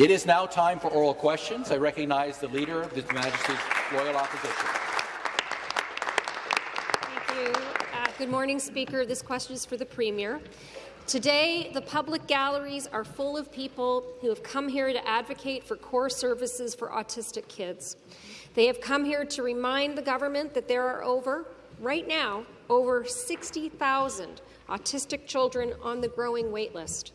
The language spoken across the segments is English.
It is now time for oral questions. I recognize the Leader of His Majesty's Loyal Opposition. Thank you. Uh, good morning, Speaker. This question is for the Premier. Today, the public galleries are full of people who have come here to advocate for core services for autistic kids. They have come here to remind the government that there are over, right now, over 60,000 autistic children on the growing waitlist.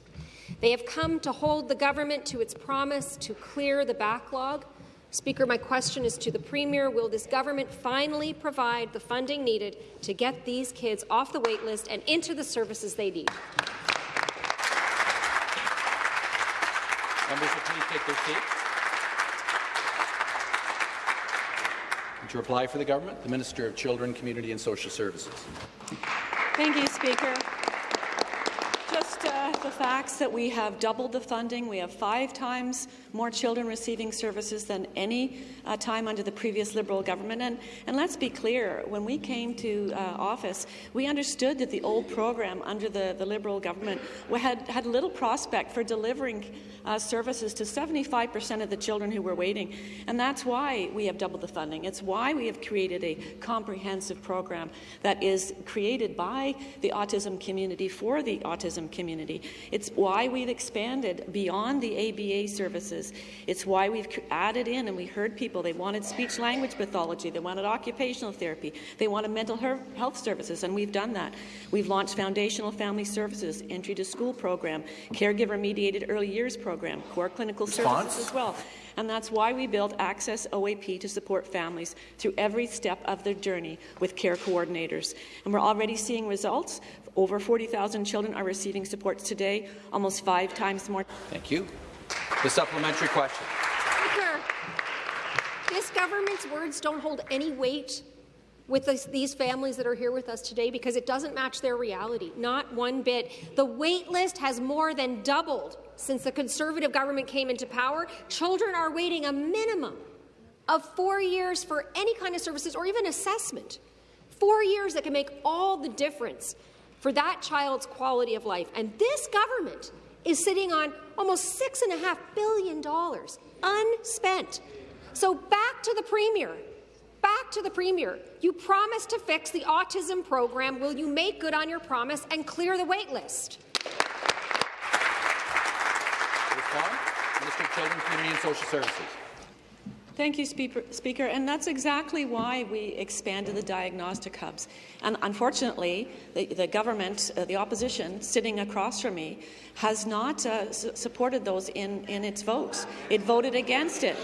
They have come to hold the government to its promise to clear the backlog. Speaker, my question is to the Premier. Will this government finally provide the funding needed to get these kids off the waitlist and into the services they need? Members will please take their seats. And to reply for the government, the Minister of Children, Community and Social Services. Thank you, Speaker. The facts that we have doubled the funding. We have five times more children receiving services than any uh, time under the previous Liberal government. And, and let's be clear, when we came to uh, office, we understood that the old program under the, the Liberal government had, had little prospect for delivering uh, services to 75 per cent of the children who were waiting. And that's why we have doubled the funding. It's why we have created a comprehensive program that is created by the autism community for the autism community. It's why we've expanded beyond the ABA services. It's why we've added in, and we heard people, they wanted speech-language pathology, they wanted occupational therapy, they wanted mental health services, and we've done that. We've launched foundational family services, entry to school program, caregiver-mediated early years program, core clinical Response? services as well. And that's why we built Access OAP to support families through every step of their journey with care coordinators. And we're already seeing results. Over 40,000 children are receiving supports today, almost five times more. Thank you. The supplementary question. Speaker, this government's words don't hold any weight with this, these families that are here with us today because it doesn't match their reality, not one bit. The wait list has more than doubled since the Conservative government came into power. Children are waiting a minimum of four years for any kind of services or even assessment. Four years that can make all the difference for that child's quality of life. And this government is sitting on almost $6.5 billion unspent. So back to the Premier. Back to the Premier. You promised to fix the autism program. Will you make good on your promise and clear the wait list? Respond. Minister of Children, Community and Social Services. Thank you, Speaker. And that's exactly why we expanded the diagnostic hubs. And unfortunately, the, the government, uh, the opposition, sitting across from me, has not uh, supported those in, in its votes. It voted against it.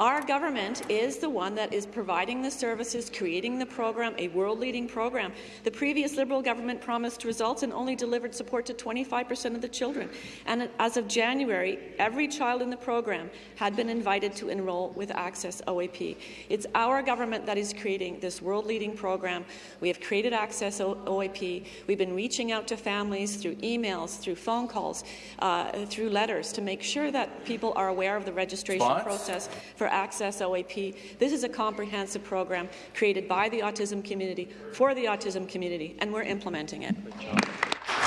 Our government is the one that is providing the services, creating the program, a world-leading program. The previous Liberal government promised results and only delivered support to 25 per cent of the children. And as of January, every child in the program had been invited to enroll with Access OAP. It's our government that is creating this world-leading program. We have created Access OAP. We've been reaching out to families through emails, through phone calls, uh, through letters to make sure that people are aware of the registration process for Access OAP. This is a comprehensive program created by the autism community for the autism community, and we're implementing it.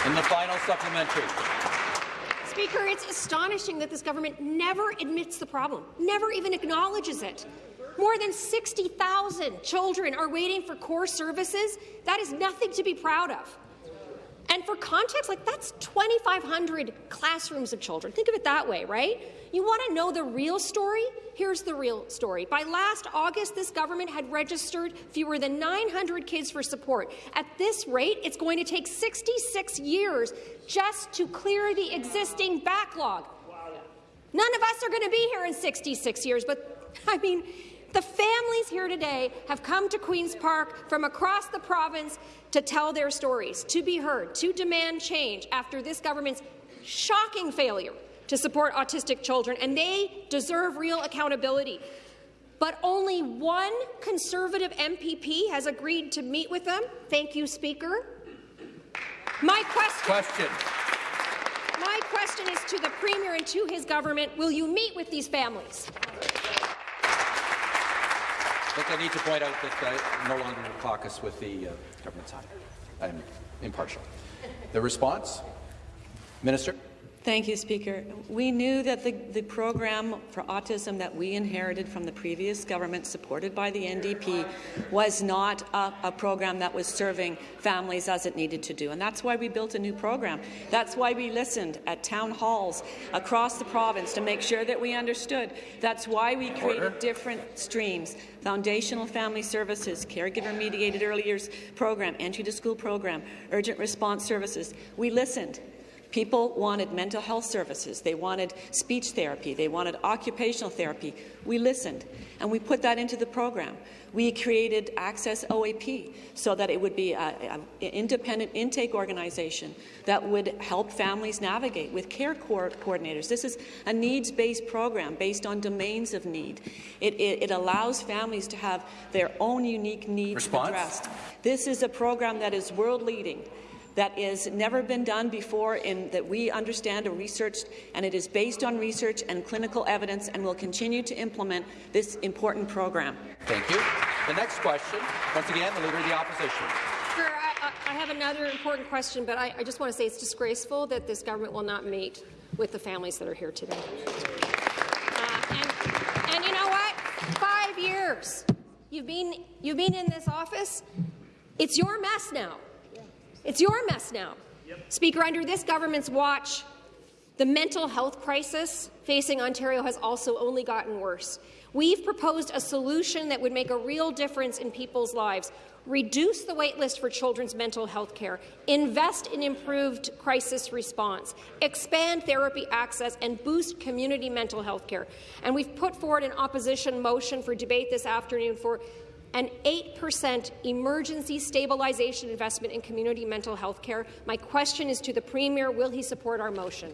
In the final supplementary. Speaker, it's astonishing that this government never admits the problem, never even acknowledges it. More than 60,000 children are waiting for core services. That is nothing to be proud of. And for context, like that's 2,500 classrooms of children. Think of it that way, right? You want to know the real story? Here's the real story. By last August, this government had registered fewer than 900 kids for support. At this rate, it's going to take 66 years just to clear the existing backlog. None of us are going to be here in 66 years, but I mean, the families here today have come to Queen's Park from across the province to tell their stories, to be heard, to demand change after this government's shocking failure to support autistic children, and they deserve real accountability. But only one Conservative MPP has agreed to meet with them. Thank you, Speaker. My question, question. My question is to the Premier and to his government. Will you meet with these families? I think I need to point out that I no longer caucus with the uh, government side. I'm impartial. The response? Minister? Thank you, Speaker. We knew that the, the program for autism that we inherited from the previous government, supported by the NDP, was not a, a, program that was serving families as it needed to do. And that's why we built a new program. That's why we listened at town halls across the province to make sure that we understood. That's why we created Order. different streams, foundational family services, caregiver-mediated early years program, entry to school program, urgent response services. We listened. People wanted mental health services. They wanted speech therapy. They wanted occupational therapy. We listened, and we put that into the program. We created Access OAP so that it would be an independent intake organization that would help families navigate with care co coordinators. This is a needs-based program based on domains of need. It, it, it, allows families to have their own unique needs Response? addressed. This is a program that is world-leading that has never been done before in that we understand or researched, and it is based on research and clinical evidence and will continue to implement this important program. Thank you. The next question, once again, the Leader of the Opposition. Sure, I, I have another important question, but I, I just want to say it's disgraceful that this government will not meet with the families that are here today. Uh, and, and you know what? Five years. You've been, you've been in this office. It's your mess now. It's your mess now. Yep. Speaker, under this government's watch, the mental health crisis facing Ontario has also only gotten worse. We've proposed a solution that would make a real difference in people's lives. Reduce the waitlist for children's mental health care, invest in improved crisis response, expand therapy access, and boost community mental health care. And we've put forward an opposition motion for debate this afternoon for an 8% emergency stabilization investment in community mental health care. My question is to the Premier, will he support our motion?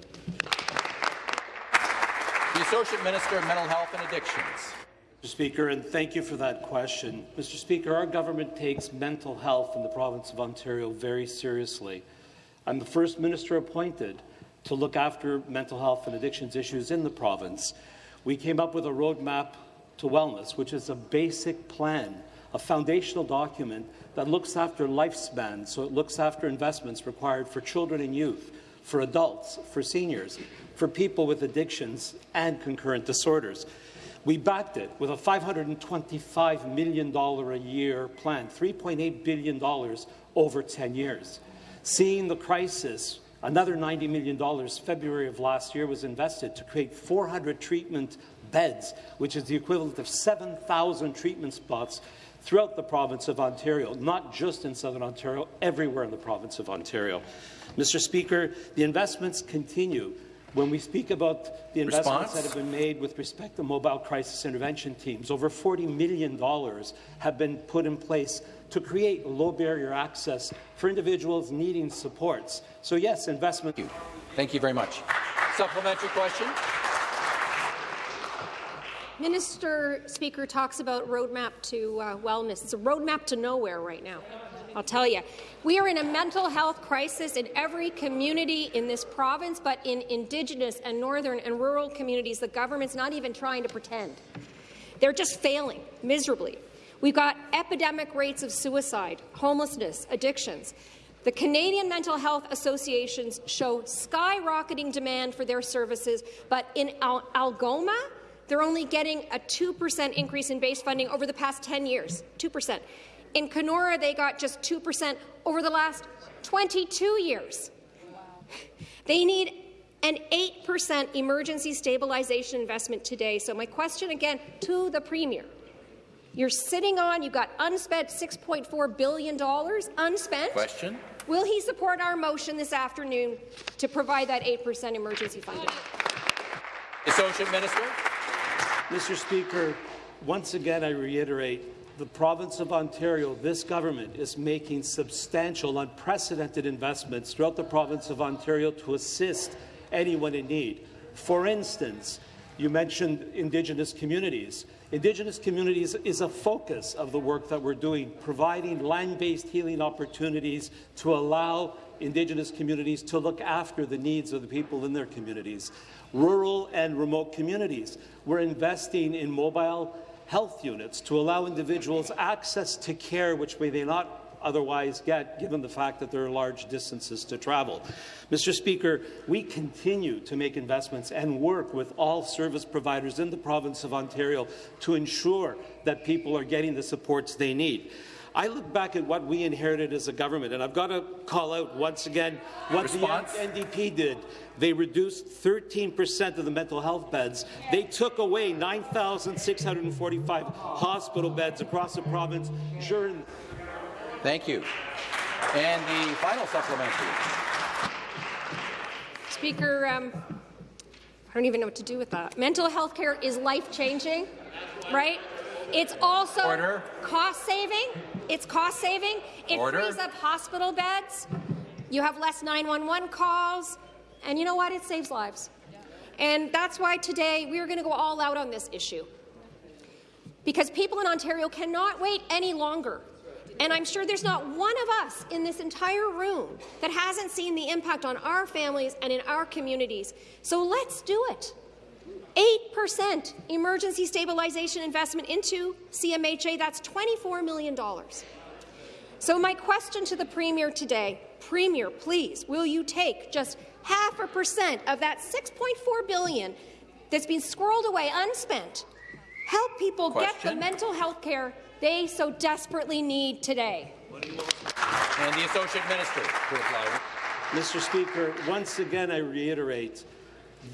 The Associate Minister of Mental Health and Addictions. Mr. Speaker, and thank you for that question. Mr. Speaker, our government takes mental health in the province of Ontario very seriously. I'm the first minister appointed to look after mental health and addictions issues in the province. We came up with a roadmap to wellness, which is a basic plan a foundational document that looks after lifespan, so it looks after investments required for children and youth, for adults, for seniors, for people with addictions and concurrent disorders. We backed it with a $525 million a year plan, $3.8 billion over 10 years. Seeing the crisis, another $90 million February of last year was invested to create 400 treatment beds, which is the equivalent of 7,000 treatment spots throughout the province of Ontario, not just in Southern Ontario, everywhere in the province of Ontario. Mr. Speaker, the investments continue. When we speak about the investments Response? that have been made with respect to mobile crisis intervention teams, over $40 million have been put in place to create low barrier access for individuals needing supports. So yes, investment. Thank you, Thank you very much. Supplementary question. Minister Speaker talks about roadmap to uh, wellness. It's a roadmap to nowhere right now. I'll tell you. We are in a mental health crisis in every community in this province, but in Indigenous and northern and rural communities, the government's not even trying to pretend. They're just failing miserably. We've got epidemic rates of suicide, homelessness, addictions. The Canadian Mental Health Associations show skyrocketing demand for their services, but in Al Algoma, they're only getting a 2% increase in base funding over the past 10 years, 2%. In Kenora, they got just 2% over the last 22 years. They need an 8% emergency stabilization investment today. So my question again to the Premier. You're sitting on, you've got unspent $6.4 billion unspent. Question. Will he support our motion this afternoon to provide that 8% emergency funding? Associate Minister. Mr. Speaker, once again I reiterate the province of Ontario, this government is making substantial, unprecedented investments throughout the province of Ontario to assist anyone in need. For instance, you mentioned Indigenous communities. Indigenous communities is a focus of the work that we're doing, providing land-based healing opportunities to allow Indigenous communities to look after the needs of the people in their communities rural and remote communities. We're investing in mobile health units to allow individuals access to care which may they not otherwise get, given the fact that there are large distances to travel. Mr. Speaker, we continue to make investments and work with all service providers in the province of Ontario to ensure that people are getting the supports they need. I look back at what we inherited as a government, and I've got to call out once again what Response? the NDP did. They reduced 13% of the mental health beds. They took away 9,645 hospital beds across the province during Thank you. And the final supplementary. Speaker, um, I don't even know what to do with that. Mental health care is life-changing, right? It's also Order. cost-saving. It's cost-saving. It Order. frees up hospital beds. You have less 911 calls. And you know what? It saves lives. And that's why today we are going to go all out on this issue. Because people in Ontario cannot wait any longer. And I'm sure there's not one of us in this entire room that hasn't seen the impact on our families and in our communities. So let's do it. 8% emergency stabilization investment into CMHA, that's $24 million. So my question to the Premier today, Premier, please, will you take just half a percent of that 6.4 billion that's been squirreled away unspent, help people get the mental health care they so desperately need today? And the Associate Minister to reply. Mr. Speaker, once again, I reiterate,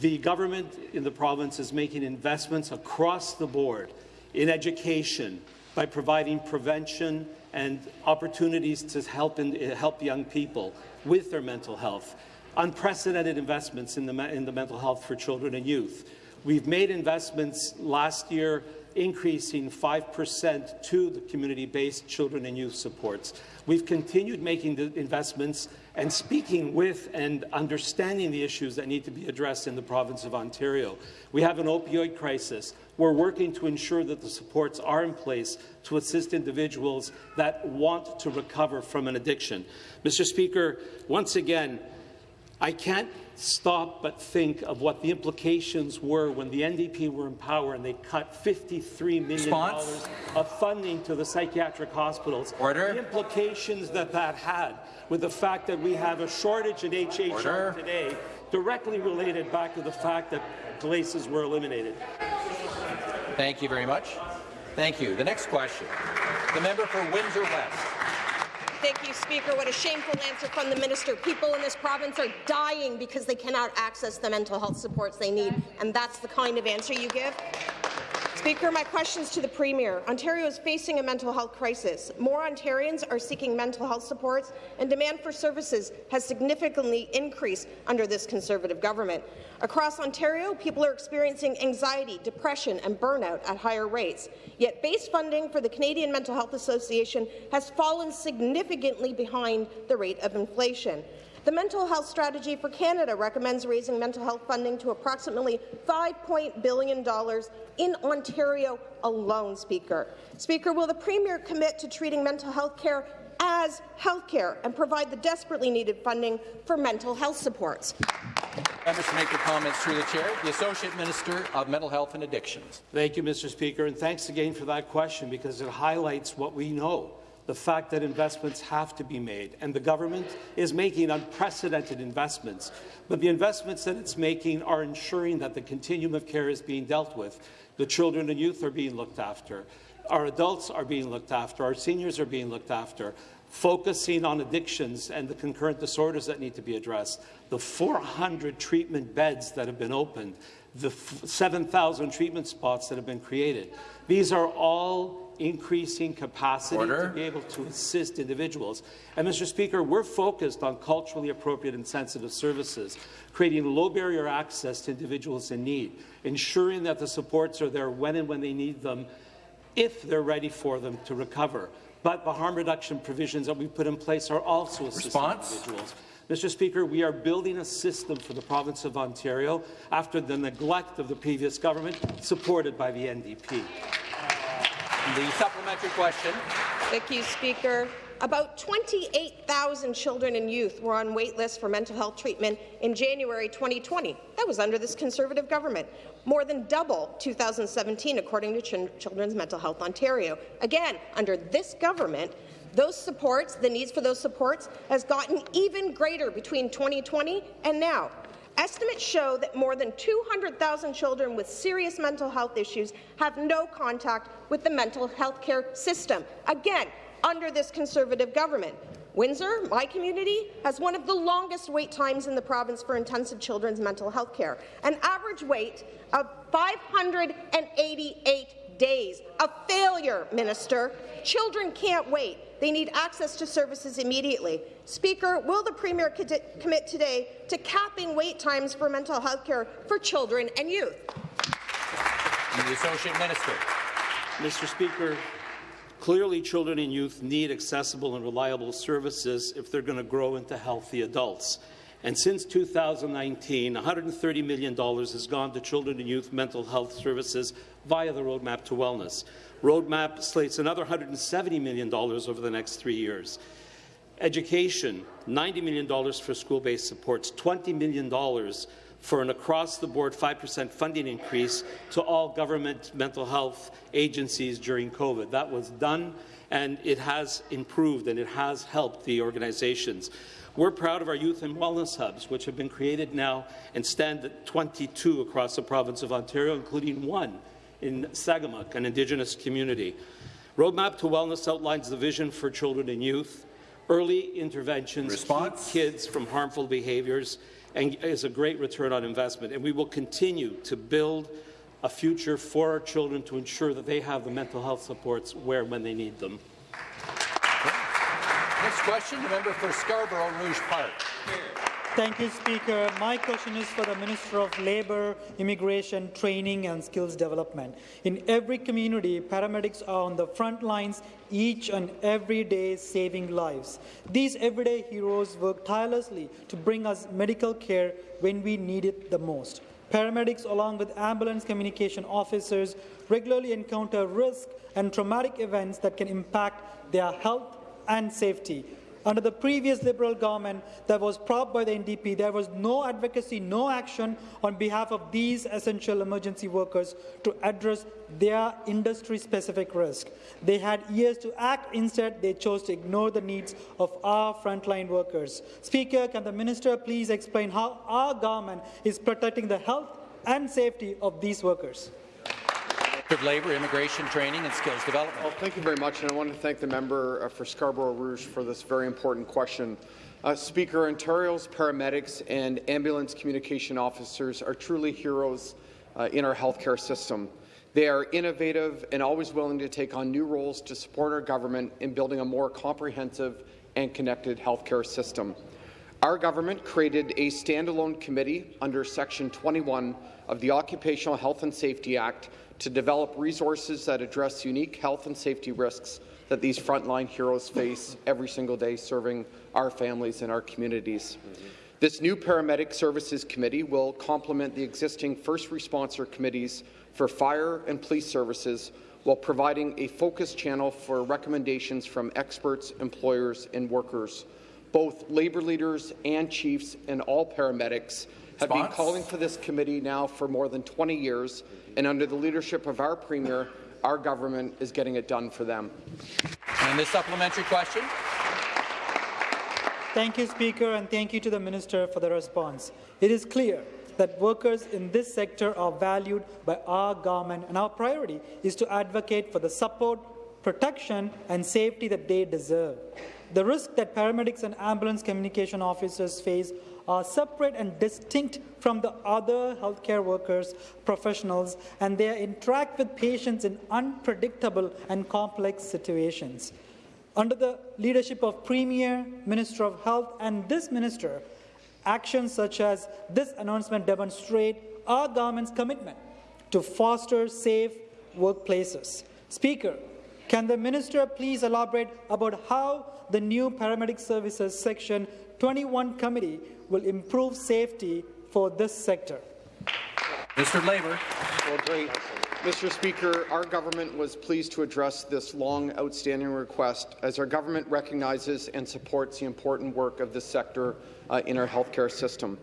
the government in the province is making investments across the board in education by providing prevention and opportunities to help, in, help young people with their mental health. Unprecedented investments in the, in the mental health for children and youth. We've made investments last year increasing 5% to the community-based children and youth supports. We've continued making the investments and speaking with and understanding the issues that need to be addressed in the province of Ontario. We have an opioid crisis. We're working to ensure that the supports are in place to assist individuals that want to recover from an addiction. Mr. Speaker, once again, I can't stop but think of what the implications were when the NDP were in power and they cut $53 million of funding to the psychiatric hospitals. Order. The implications that that had with the fact that we have a shortage in HHR Order. today directly related back to the fact that places were eliminated. Thank you very much. Thank you. The next question. The member for Windsor West. Thank you, Speaker. What a shameful answer from the minister. People in this province are dying because they cannot access the mental health supports they need, and that's the kind of answer you give? Speaker, my questions to the Premier. Ontario is facing a mental health crisis. More Ontarians are seeking mental health supports, and demand for services has significantly increased under this Conservative government. Across Ontario, people are experiencing anxiety, depression and burnout at higher rates. Yet base funding for the Canadian Mental Health Association has fallen significantly behind the rate of inflation. The Mental Health Strategy for Canada recommends raising mental health funding to approximately $5 billion in Ontario alone, Speaker. Speaker, will the Premier commit to treating mental health care as health care and provide the desperately needed funding for mental health supports? Members make their comments through the chair. The Associate Minister of Mental Health and Addictions. Thank you, Mr. Speaker, and thanks again for that question because it highlights what we know, the fact that investments have to be made, and the government is making unprecedented investments. But the investments that it's making are ensuring that the continuum of care is being dealt with. The children and youth are being looked after. Our adults are being looked after. Our seniors are being looked after focusing on addictions and the concurrent disorders that need to be addressed, the 400 treatment beds that have been opened, the 7,000 treatment spots that have been created. These are all increasing capacity Order. to be able to assist individuals. And, Mr. Speaker, we're focused on culturally appropriate and sensitive services, creating low-barrier access to individuals in need, ensuring that the supports are there when and when they need them, if they're ready for them to recover. But the harm reduction provisions that we put in place are also assisting Response? individuals. Mr. Speaker, we are building a system for the province of Ontario after the neglect of the previous government, supported by the NDP. The supplementary question. Thank you, Speaker. About 28,000 children and youth were on wait lists for mental health treatment in January 2020. That was under this Conservative government. More than double 2017, according to Ch Children's Mental Health Ontario. Again, under this government, Those supports, the needs for those supports, has gotten even greater between 2020 and now. Estimates show that more than 200,000 children with serious mental health issues have no contact with the mental health care system. Again, under this Conservative government. Windsor, my community, has one of the longest wait times in the province for intensive children's mental health care, an average wait of 588 days. A failure, Minister. Children can't wait. They need access to services immediately. Speaker, will the Premier commit today to capping wait times for mental health care for children and youth? And the Associate Minister. Mr. Speaker, Clearly, children and youth need accessible and reliable services if they're going to grow into healthy adults. And since 2019, $130 million has gone to children and youth mental health services via the Roadmap to Wellness. Roadmap slates another $170 million over the next three years. Education, $90 million for school-based supports, $20 million for an across-the-board 5% funding increase to all government mental health agencies during COVID. That was done, and it has improved, and it has helped the organizations. We're proud of our youth and wellness hubs, which have been created now and stand at 22 across the province of Ontario, including one in Sagamok, an Indigenous community. Roadmap to Wellness outlines the vision for children and youth, early interventions, Response? keep kids from harmful behaviours, and is a great return on investment. And we will continue to build a future for our children to ensure that they have the mental health supports where and when they need them. Next question, the member for Scarborough Rouge Park. Thank you, Speaker. My question is for the Minister of Labour, Immigration, Training and Skills Development. In every community, paramedics are on the front lines each and every day saving lives. These everyday heroes work tirelessly to bring us medical care when we need it the most. Paramedics, along with ambulance communication officers, regularly encounter risk and traumatic events that can impact their health and safety. Under the previous Liberal government that was propped by the NDP, there was no advocacy, no action on behalf of these essential emergency workers to address their industry-specific risk. They had years to act. Instead, they chose to ignore the needs of our frontline workers. Speaker, can the minister please explain how our government is protecting the health and safety of these workers? Of Labour, Immigration, Training and Skills Development. Well, thank you very much, and I want to thank the member uh, for Scarborough Rouge for this very important question. Uh, Speaker, Ontario's paramedics and ambulance communication officers are truly heroes uh, in our healthcare system. They are innovative and always willing to take on new roles to support our government in building a more comprehensive and connected healthcare system. Our government created a standalone committee under Section 21 of the Occupational Health and Safety Act to develop resources that address unique health and safety risks that these frontline heroes face every single day serving our families and our communities. Mm -hmm. This new Paramedic Services Committee will complement the existing first responder committees for fire and police services while providing a focused channel for recommendations from experts, employers and workers. Both labour leaders and chiefs and all paramedics have been calling for this committee now for more than 20 years, and under the leadership of our Premier, our government is getting it done for them. And the supplementary question. Thank you, Speaker, and thank you to the Minister for the response. It is clear that workers in this sector are valued by our government, and our priority is to advocate for the support, protection and safety that they deserve. The risk that paramedics and ambulance communication officers face are separate and distinct from the other healthcare workers, professionals, and they interact with patients in unpredictable and complex situations. Under the leadership of Premier, Minister of Health, and this minister, actions such as this announcement demonstrate our government's commitment to foster safe workplaces. Speaker, can the minister please elaborate about how the new paramedic services section 21 committee will improve safety for this sector. Mr. Labour. Well, great. Mr. Speaker, our government was pleased to address this long outstanding request as our government recognizes and supports the important work of this sector uh, in our healthcare system.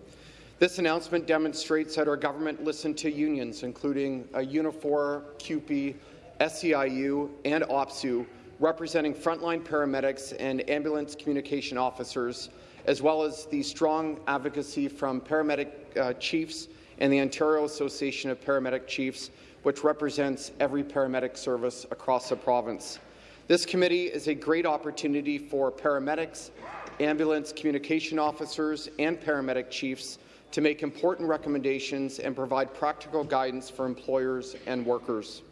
This announcement demonstrates that our government listened to unions, including uh, Unifor, CUPE, SEIU, and OPSEU, representing frontline paramedics and ambulance communication officers, as well as the strong advocacy from paramedic uh, chiefs and the Ontario Association of Paramedic Chiefs, which represents every paramedic service across the province. This committee is a great opportunity for paramedics, ambulance communication officers, and paramedic chiefs to make important recommendations and provide practical guidance for employers and workers.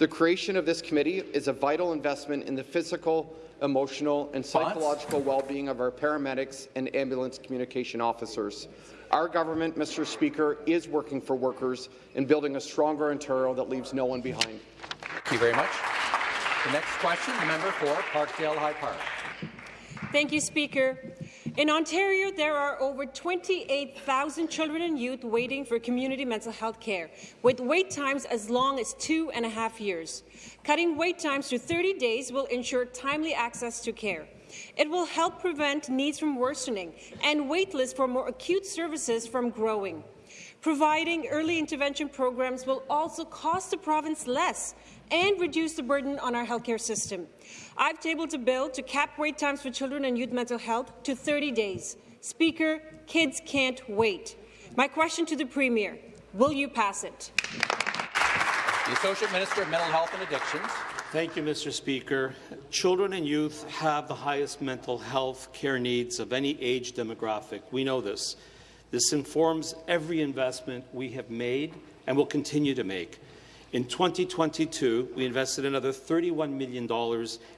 The creation of this committee is a vital investment in the physical, emotional, and psychological well-being of our paramedics and ambulance communication officers. Our government, Mr. Speaker, is working for workers and building a stronger Ontario that leaves no one behind. Thank you very much. The next question, the member for Parkdale High Park. Thank you, Speaker. In Ontario, there are over 28,000 children and youth waiting for community mental health care, with wait times as long as two and a half years. Cutting wait times to 30 days will ensure timely access to care. It will help prevent needs from worsening and wait lists for more acute services from growing. Providing early intervention programs will also cost the province less and reduce the burden on our healthcare system. I've tabled a bill to cap wait times for children and youth mental health to 30 days. Speaker, kids can't wait. My question to the Premier, will you pass it? The Associate Minister of Mental Health and Addictions. Thank you, Mr. Speaker. Children and youth have the highest mental health care needs of any age demographic. We know this. This informs every investment we have made and will continue to make. In 2022, we invested another $31 million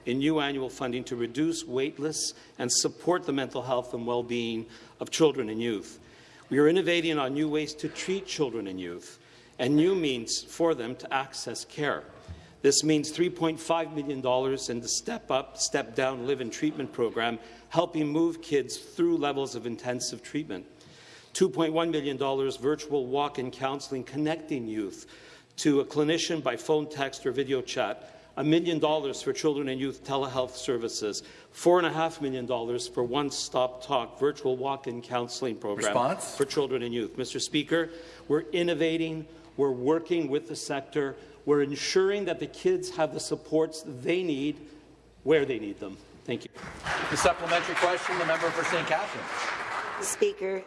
in new annual funding to reduce waitlists and support the mental health and well-being of children and youth. We are innovating on new ways to treat children and youth and new means for them to access care. This means $3.5 million in the Step Up, Step Down Live in Treatment program, helping move kids through levels of intensive treatment. $2.1 million virtual walk-in counselling connecting youth to a clinician by phone, text, or video chat, a million dollars for children and youth telehealth services, four and a half million dollars for One Stop Talk virtual walk-in counselling program Response? for children and youth. Mr. Speaker, we're innovating, we're working with the sector, we're ensuring that the kids have the supports they need where they need them. Thank you. The supplementary question, the member for St. Catharines. Speaker,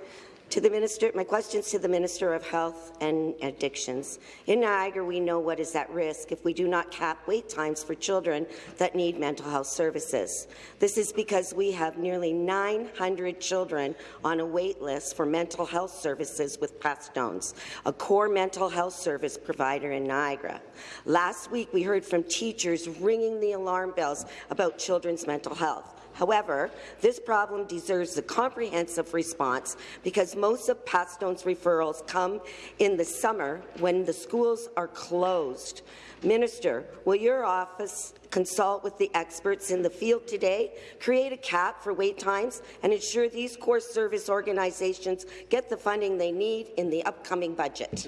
to the minister, my questions to the Minister of Health and Addictions. In Niagara, we know what is at risk if we do not cap wait times for children that need mental health services. This is because we have nearly 900 children on a wait list for mental health services with Pathstones, a core mental health service provider in Niagara. Last week, we heard from teachers ringing the alarm bells about children's mental health. However, this problem deserves a comprehensive response because most of Pathstone's referrals come in the summer when the schools are closed. Minister, will your office consult with the experts in the field today, create a cap for wait times, and ensure these core service organizations get the funding they need in the upcoming budget?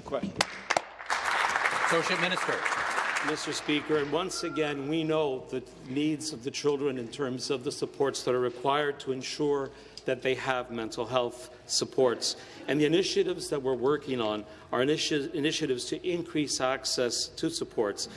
Associate Minister. Mr. Speaker, and once again, we know the needs of the children in terms of the supports that are required to ensure that they have mental health supports. And the initiatives that we're working on are initi initiatives to increase access to supports,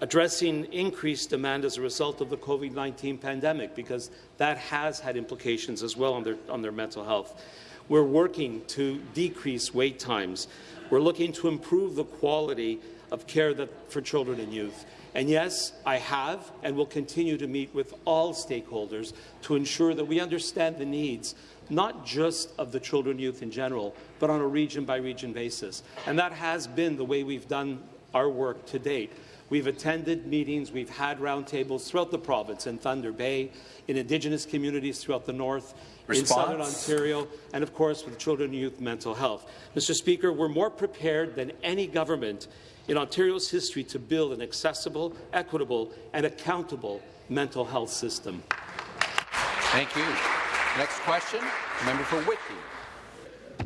addressing increased demand as a result of the COVID-19 pandemic, because that has had implications as well on their, on their mental health. We're working to decrease wait times. We're looking to improve the quality of care that, for children and youth. And yes, I have and will continue to meet with all stakeholders to ensure that we understand the needs, not just of the children and youth in general, but on a region-by-region -region basis. And that has been the way we've done our work to date. We've attended meetings, we've had roundtables throughout the province, in Thunder Bay, in Indigenous communities throughout the north, Response. in Southern Ontario, and of course with children and youth mental health. Mr. Speaker, we're more prepared than any government in Ontario's history to build an accessible, equitable and accountable mental health system. Thank you. Next question, member for Whitby.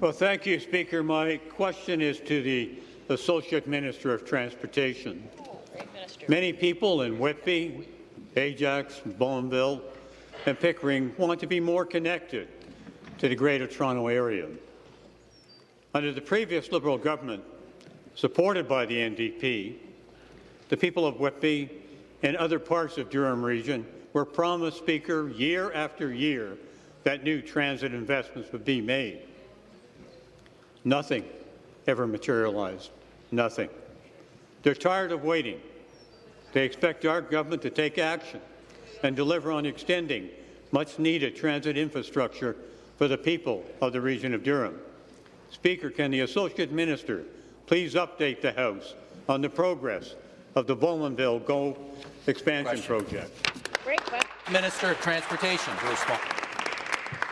Well, thank you, Speaker. My question is to the Associate Minister of Transportation. Many people in Whitby, Ajax, Bowmanville and Pickering want to be more connected to the Greater Toronto Area. Under the previous Liberal government, supported by the NDP, the people of Whitby, and other parts of Durham Region were promised, Speaker, year after year that new transit investments would be made. Nothing ever materialized. Nothing. They're tired of waiting. They expect our government to take action and deliver on extending much-needed transit infrastructure for the people of the region of Durham. Speaker, can the Associate Minister please update the House on the progress of the Bowmanville GO expansion Question. project? Great. Minister of Transportation to respond.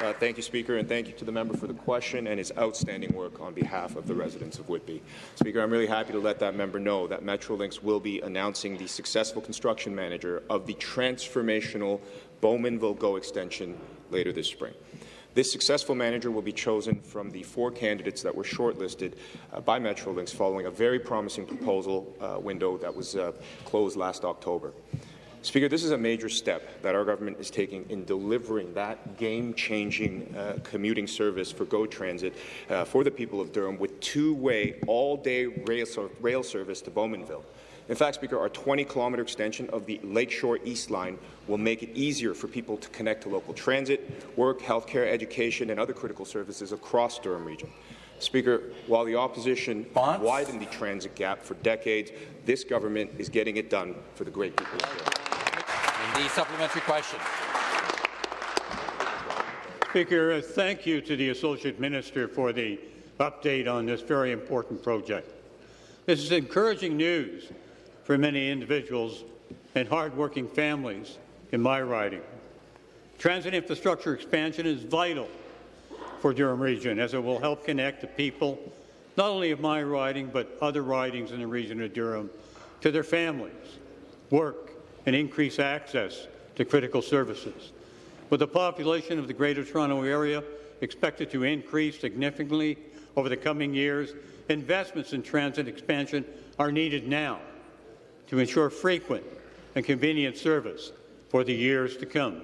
Uh, thank you, Speaker, and thank you to the member for the question and his outstanding work on behalf of the residents of Whitby. Speaker, I'm really happy to let that member know that Metrolinx will be announcing the successful construction manager of the transformational Bowmanville GO extension later this spring. This successful manager will be chosen from the four candidates that were shortlisted uh, by Metrolinx following a very promising proposal uh, window that was uh, closed last October. Speaker, this is a major step that our government is taking in delivering that game-changing uh, commuting service for GO Transit uh, for the people of Durham with two-way, all-day rail, rail service to Bowmanville. In fact, Speaker, our 20-kilometre extension of the Lakeshore East Line will make it easier for people to connect to local transit, work, healthcare, education, and other critical services across Durham Region. Speaker, while the opposition Bonds? widened the transit gap for decades, this government is getting it done for the great people of Durham. The supplementary question. Speaker, uh, thank you to the Associate Minister for the update on this very important project. This is encouraging news for many individuals and hardworking families in my riding. Transit infrastructure expansion is vital for Durham Region as it will help connect the people, not only of my riding, but other ridings in the region of Durham, to their families, work, and increase access to critical services. With the population of the Greater Toronto Area expected to increase significantly over the coming years, investments in transit expansion are needed now to ensure frequent and convenient service for the years to come.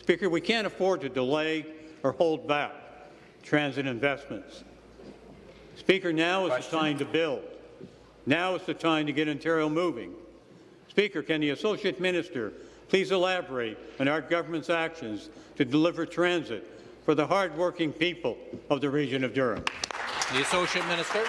Speaker, we can't afford to delay or hold back transit investments. Speaker, now is the time to build. Now is the time to get Ontario moving. Speaker, can the Associate Minister please elaborate on our government's actions to deliver transit for the hardworking people of the region of Durham? The Associate Minister.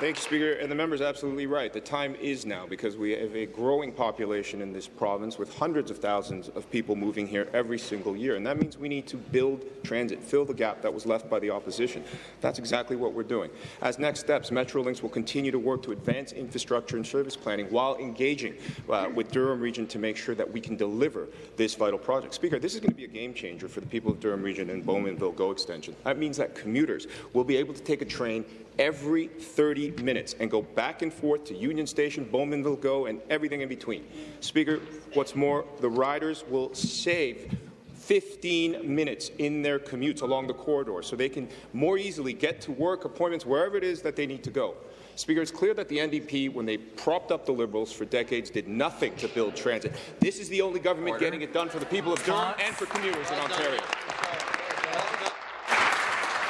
Thank you, Speaker. And the member is absolutely right. The time is now because we have a growing population in this province with hundreds of thousands of people moving here every single year. And that means we need to build transit, fill the gap that was left by the opposition. That's exactly what we're doing. As next steps, Metrolinx will continue to work to advance infrastructure and service planning while engaging uh, with Durham Region to make sure that we can deliver this vital project. Speaker, this is going to be a game changer for the people of Durham Region and Bowmanville GO extension. That means that commuters will be able to take a train every 30 minutes and go back and forth to Union Station, Bowmanville Go, and everything in between. Speaker, what's more, the riders will save 15 minutes in their commutes along the corridor so they can more easily get to work appointments wherever it is that they need to go. Speaker, it's clear that the NDP, when they propped up the Liberals for decades, did nothing to build transit. This is the only government Order. getting it done for the people of Durham and for commuters in Ontario.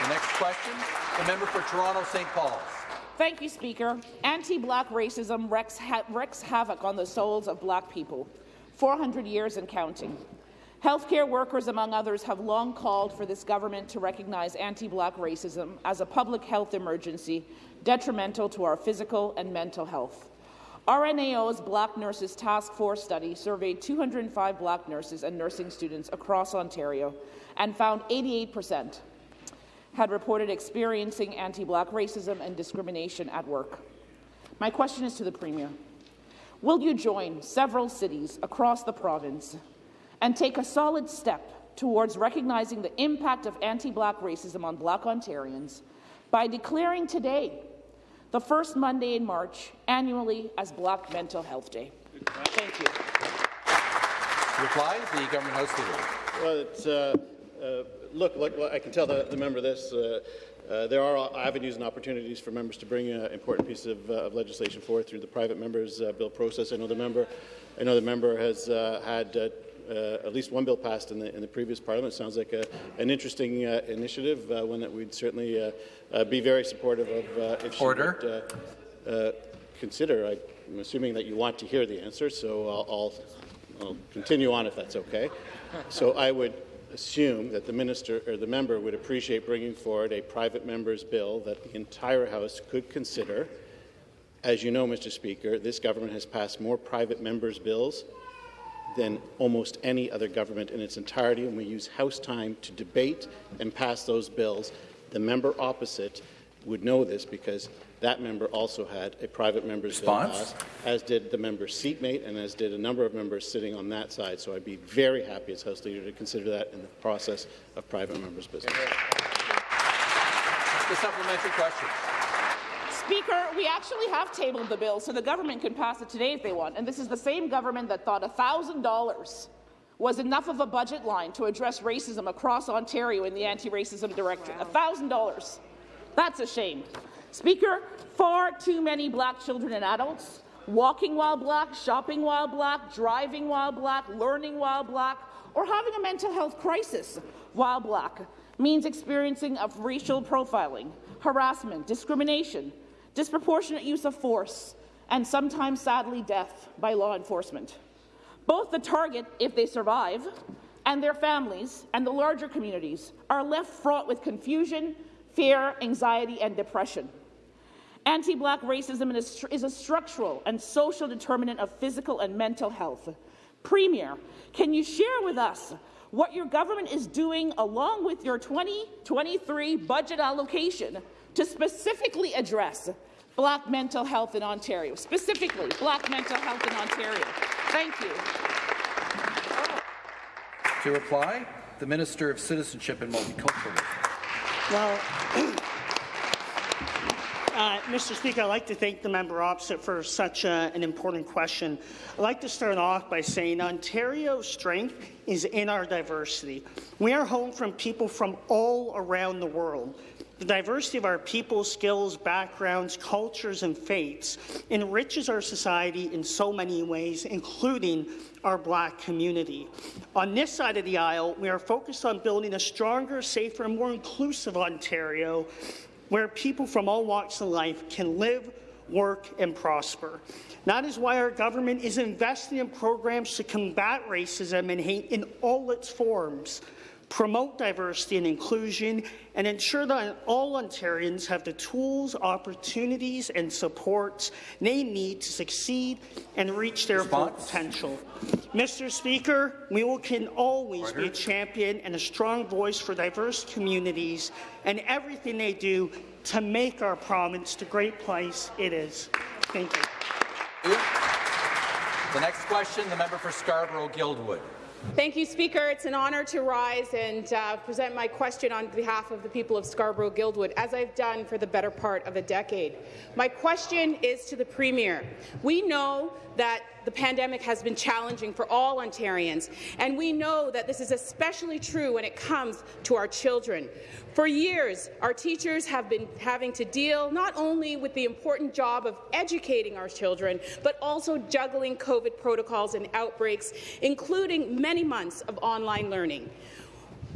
The next question, the member for Toronto St. Paul's. Thank you, Speaker. Anti-black racism wreaks, ha havoc on the souls of black people, 400 years and counting. Healthcare workers, among others, have long called for this government to recognize anti-black racism as a public health emergency detrimental to our physical and mental health. RNAO's Black Nurses Task Force study surveyed 205 black nurses and nursing students across Ontario and found 88 percent had reported experiencing anti-black racism and discrimination at work. My question is to the Premier. Will you join several cities across the province and take a solid step towards recognizing the impact of anti-black racism on black Ontarians by declaring today, the first Monday in March, annually as Black Mental Health Day? Thank you. Reply, the Government House Leader. Well, uh, uh, look, look, I can tell the, the member this. Uh, uh, there are avenues and opportunities for members to bring uh, important pieces of, uh, of, legislation forward through the private members' uh, bill process. I know the member, I know the member has uh, had uh, uh, at least one bill passed in the, in the previous parliament. It sounds like a, an interesting uh, initiative, uh, one that we'd certainly uh, be very supportive of if she Order. would consider, I, am assuming that you want to hear the answer, so I'll, I'll, I'll continue on if that's okay. So I would assume that the minister or the member would appreciate bringing forward a private member's bill that the entire House could consider. As you know, Mr. Speaker, this government has passed more private members' bills than almost any other government in its entirety, and we use House time to debate and pass those bills. The member opposite would know this because that member also had a private member's Response? bill passed, as did the member's seatmate and as did a number of members sitting on that side. So I'd be very happy as House Leader to consider that in the process of private members' business. The supplementary question. Speaker, we actually have tabled the bill so the government can pass it today if they want. And this is the same government that thought $1,000 was enough of a budget line to address racism across Ontario in the anti-racism directorate. $1,000. That's a shame. Speaker, far too many black children and adults walking while black, shopping while black, driving while black, learning while black, or having a mental health crisis while black means experiencing of racial profiling, harassment, discrimination, disproportionate use of force, and sometimes, sadly, death by law enforcement. Both the target, if they survive, and their families and the larger communities are left fraught with confusion, fear, anxiety, and depression. Anti-black racism is a structural and social determinant of physical and mental health. Premier, can you share with us what your government is doing along with your 2023 budget allocation to specifically address black mental health in Ontario, specifically black mental health in Ontario. Thank you. To reply, the Minister of Citizenship and Multiculturalism. Well, uh, Mr. Speaker, I'd like to thank the member opposite for such a, an important question. I'd like to start off by saying Ontario's strength is in our diversity. We are home from people from all around the world. The diversity of our people, skills, backgrounds, cultures, and faiths enriches our society in so many ways, including our black community. On this side of the aisle, we are focused on building a stronger, safer, and more inclusive Ontario where people from all walks of life can live, work, and prosper. That is why our government is investing in programs to combat racism and hate in all its forms, promote diversity and inclusion, and ensure that all Ontarians have the tools, opportunities, and supports they need to succeed and reach their full potential. Mr. Speaker, we will, can always Order. be a champion and a strong voice for diverse communities and everything they do to make our province the great place it is. Thank you. The next question, the member for Scarborough-Guildwood. Thank you, Speaker. It's an honour to rise and uh, present my question on behalf of the people of Scarborough-Guildwood, as I've done for the better part of a decade. My question is to the Premier. We know that the pandemic has been challenging for all Ontarians, and we know that this is especially true when it comes to our children. For years, our teachers have been having to deal not only with the important job of educating our children, but also juggling COVID protocols and outbreaks, including many months of online learning.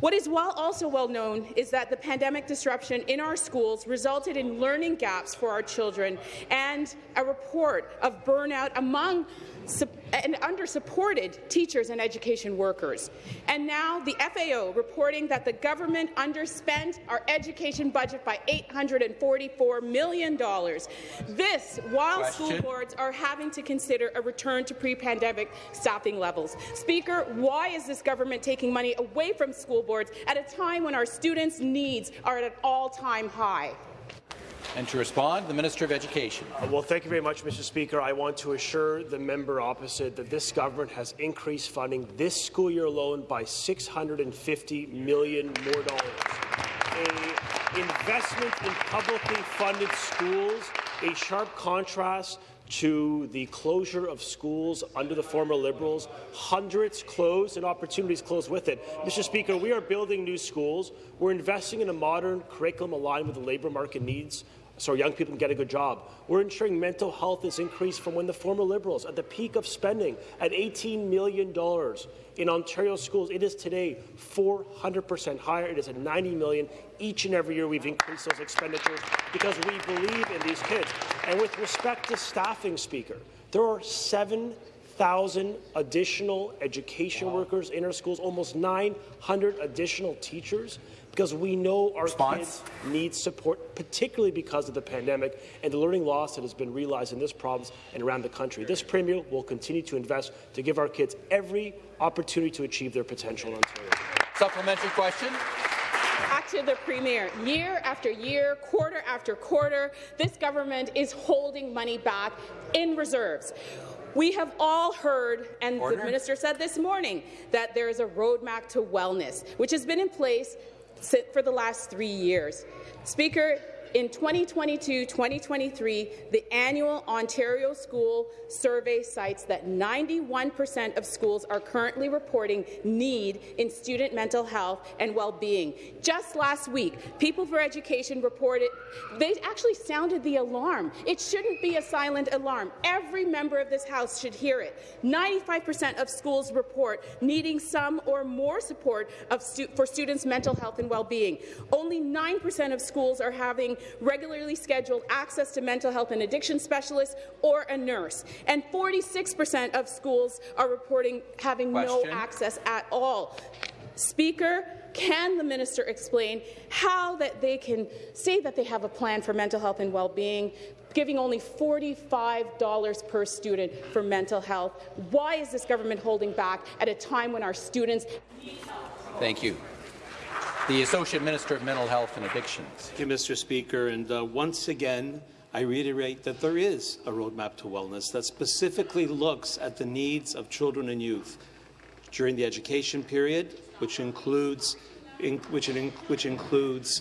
What is well, also well known is that the pandemic disruption in our schools resulted in learning gaps for our children and a report of burnout among and under-supported teachers and education workers. And now the FAO reporting that the government underspent our education budget by $844 million. This while Question. school boards are having to consider a return to pre-pandemic staffing levels. Speaker, why is this government taking money away from school boards at a time when our students' needs are at an all-time high? And to respond, the Minister of Education. Uh, well, thank you very much, Mr. Speaker. I want to assure the member opposite that this government has increased funding this school year alone by 650 million more dollars. A investment in publicly funded schools, a sharp contrast to the closure of schools under the former Liberals. Hundreds closed and opportunities closed with it. Mr. Speaker, we are building new schools. We're investing in a modern curriculum aligned with the labour market needs so young people can get a good job. We're ensuring mental health is increased from when the former Liberals, at the peak of spending at $18 million in Ontario schools, it is today 400% higher. It is at 90 million. Each and every year we've increased those expenditures because we believe in these kids. And with respect to staffing, Speaker, there are 7,000 additional education workers in our schools, almost 900 additional teachers, because we know our Response? kids need support, particularly because of the pandemic and the learning loss that has been realized in this province and around the country. This Premier will continue to invest to give our kids every opportunity to achieve their potential in Ontario. Supplementary question. Back to the Premier. Year after year, quarter after quarter, this government is holding money back in reserves. We have all heard, and Order. the minister said this morning, that there is a roadmap to wellness, which has been in place for the last three years. Speaker, in 2022-2023, the annual Ontario School Survey cites that 91% of schools are currently reporting need in student mental health and well-being. Just last week, People for Education reported they actually sounded the alarm. It shouldn't be a silent alarm. Every member of this House should hear it. 95% of schools report needing some or more support stu for students' mental health and well-being. Only 9% of schools are having regularly scheduled access to mental health and addiction specialists or a nurse. And 46% of schools are reporting having no access at all. Speaker, can the minister explain how that they can say that they have a plan for mental health and well-being, giving only $45 per student for mental health? Why is this government holding back at a time when our students Thank you. The Associate Minister of Mental Health and Addictions. Thank you, Mr. Speaker. And uh, once again, I reiterate that there is a roadmap to wellness that specifically looks at the needs of children and youth during the education period, which includes, in, which, in, which includes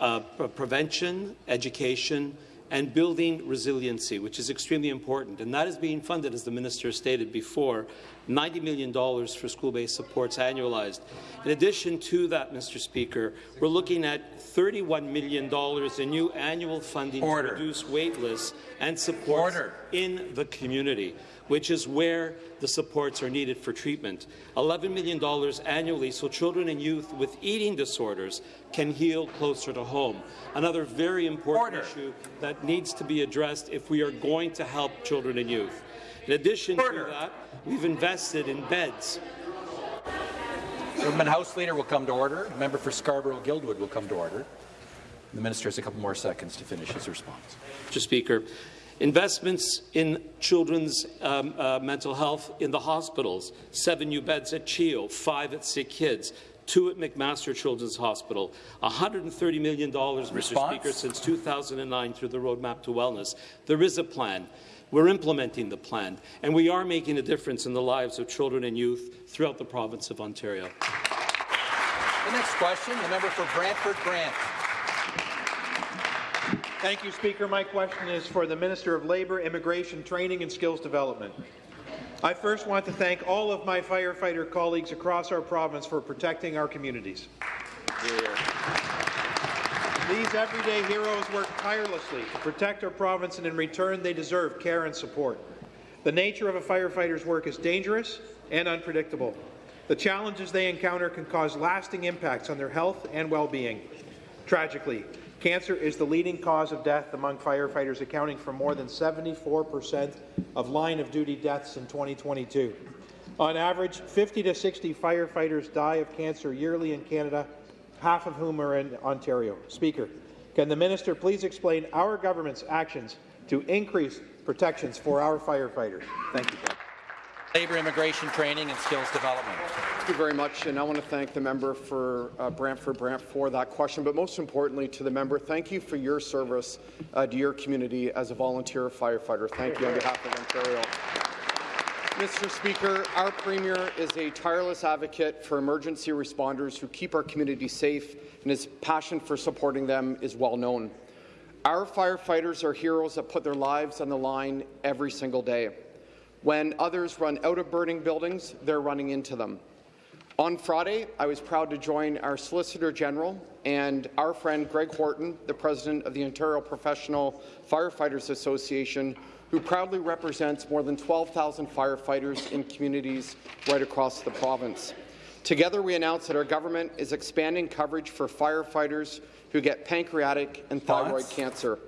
uh, prevention, education, and building resiliency, which is extremely important. And that is being funded, as the minister stated before, $90 million for school-based supports annualized. In addition to that, Mr. Speaker, we're looking at $31 million in new annual funding Order. to reduce wait lists and support in the community, which is where the supports are needed for treatment. $11 million annually so children and youth with eating disorders can heal closer to home. Another very important Order. issue that needs to be addressed if we are going to help children and youth. In addition Order. to that, we've invested in beds. Government House Leader will come to order. The Member for Scarborough-Guildwood will come to order. The minister has a couple more seconds to finish his response. Mr. Speaker. Investments in children's um, uh, mental health in the hospitals, seven new beds at CHEO, five at Sick Kids, two at McMaster Children's Hospital, $130 million, Mr. Speaker, since 2009 through the Roadmap to Wellness. There is a plan. We're implementing the plan, and we are making a difference in the lives of children and youth throughout the province of Ontario. The next question, the member for Brantford Brant. Thank you, Speaker. My question is for the Minister of Labour, Immigration, Training and Skills Development. I first want to thank all of my firefighter colleagues across our province for protecting our communities. These everyday heroes work tirelessly to protect our province, and in return, they deserve care and support. The nature of a firefighter's work is dangerous and unpredictable. The challenges they encounter can cause lasting impacts on their health and well-being. Tragically, cancer is the leading cause of death among firefighters, accounting for more than 74% of line-of-duty deaths in 2022. On average, 50 to 60 firefighters die of cancer yearly in Canada, half of whom are in Ontario. Speaker, can the minister please explain our government's actions to increase protections for our firefighters? Thank you. Labour, Immigration, Training and Skills Development. Thank you very much, and I want to thank the member for uh, Brantford Brant for that question, but most importantly to the member, thank you for your service uh, to your community as a volunteer firefighter. Thank you on behalf of Ontario. Mr. Speaker, our Premier is a tireless advocate for emergency responders who keep our community safe, and his passion for supporting them is well known. Our firefighters are heroes that put their lives on the line every single day. When others run out of burning buildings, they're running into them. On Friday, I was proud to join our Solicitor General and our friend Greg Horton, the President of the Ontario Professional Firefighters Association, who proudly represents more than 12,000 firefighters in communities right across the province. Together, we announced that our government is expanding coverage for firefighters who get pancreatic and thyroid Thoughts? cancer.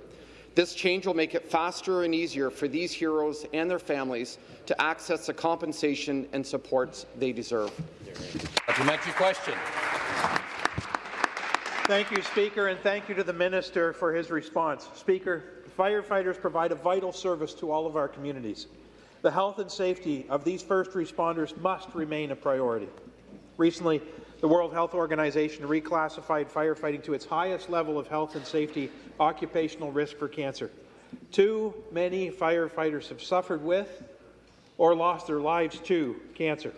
This change will make it faster and easier for these heroes and their families to access the compensation and supports they deserve. Supplementary question. Thank you, Speaker, and thank you to the Minister for his response. Speaker, firefighters provide a vital service to all of our communities. The health and safety of these first responders must remain a priority. Recently, the World Health Organization reclassified firefighting to its highest level of health and safety occupational risk for cancer. Too many firefighters have suffered with or lost their lives to cancer.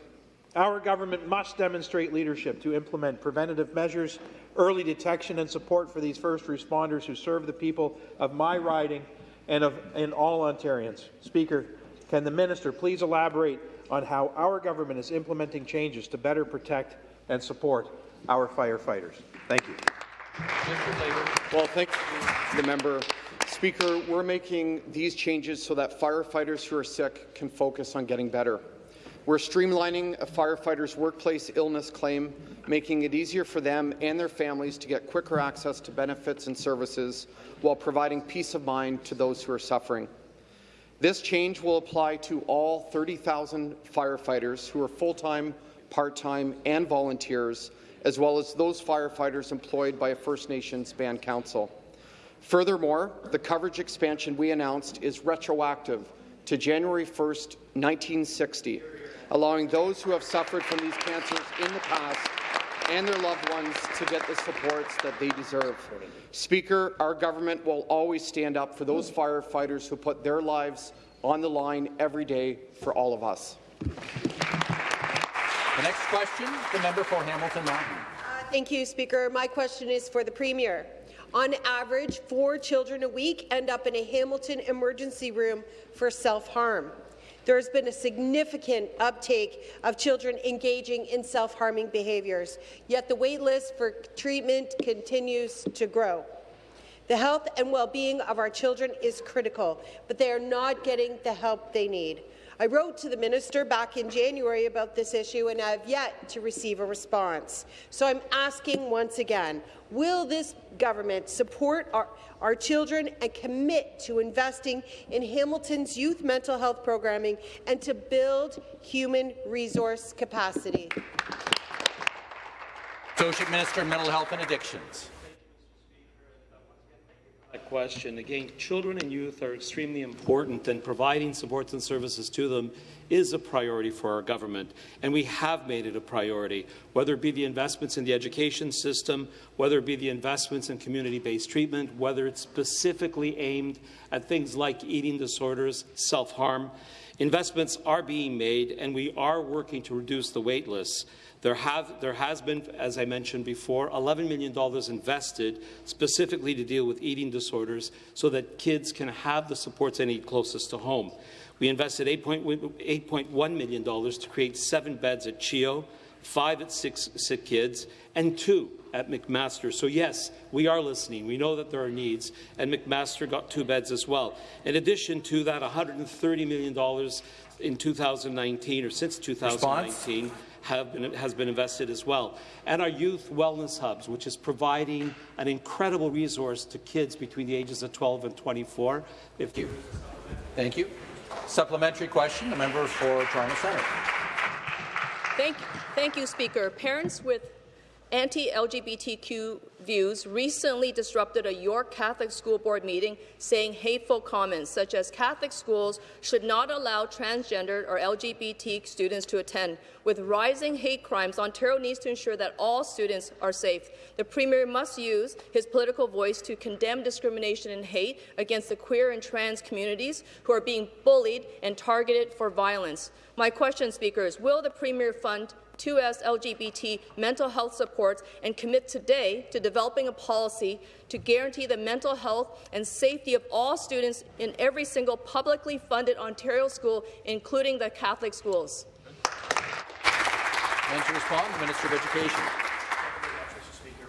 Our government must demonstrate leadership to implement preventative measures, early detection and support for these first responders who serve the people of my riding and of and all Ontarians. Speaker, can the minister please elaborate on how our government is implementing changes to better protect and support our firefighters? Thank you. Well, thank you, the member. Speaker, we're making these changes so that firefighters who are sick can focus on getting better. We're streamlining a firefighter's workplace illness claim, making it easier for them and their families to get quicker access to benefits and services while providing peace of mind to those who are suffering. This change will apply to all 30,000 firefighters who are full-time, part-time, and volunteers, as well as those firefighters employed by a First Nations band council. Furthermore, the coverage expansion we announced is retroactive to January 1, 1960, allowing those who have suffered from these cancers in the past and their loved ones to get the supports that they deserve. Speaker, our government will always stand up for those firefighters who put their lives on the line every day for all of us. The next question, the member for Hamilton Mountain. Uh, thank you, Speaker. My question is for the Premier. On average, four children a week end up in a Hamilton emergency room for self-harm. There has been a significant uptake of children engaging in self-harming behaviours, yet the wait list for treatment continues to grow. The health and well-being of our children is critical, but they are not getting the help they need. I wrote to the minister back in January about this issue and I have yet to receive a response. So I'm asking once again, will this government support our, our children and commit to investing in Hamilton's youth mental health programming and to build human resource capacity? Associate Minister of Mental Health and Addictions. Question. Again, children and youth are extremely important, and providing supports and services to them is a priority for our government, and we have made it a priority, whether it be the investments in the education system, whether it be the investments in community-based treatment, whether it's specifically aimed at things like eating disorders, self-harm. Investments are being made, and we are working to reduce the wait lists. There, have, there has been, as I mentioned before, $11 million invested specifically to deal with eating disorders so that kids can have the supports they need closest to home. We invested $8.1 million to create seven beds at CHEO, five at Six Sick Kids, and two at McMaster. So yes, we are listening. We know that there are needs, and McMaster got two beds as well. In addition to that, $130 million in 2019, or since 2019, been, has been invested as well. And our youth wellness hubs, which is providing an incredible resource to kids between the ages of 12 and 24. Thank you. Thank you. Supplementary question, the member for Toronto Centre. Thank you. Thank you, Speaker. Parents with anti-LGBTQ views recently disrupted a York Catholic School Board meeting saying hateful comments such as Catholic schools should not allow transgender or LGBT students to attend. With rising hate crimes, Ontario needs to ensure that all students are safe. The Premier must use his political voice to condemn discrimination and hate against the queer and trans communities who are being bullied and targeted for violence. My question, Speaker, is will the Premier fund 2S LGBT mental health supports and commit today to developing a policy to guarantee the mental health and safety of all students in every single publicly funded Ontario school, including the Catholic schools. And to respond, the Minister of Education.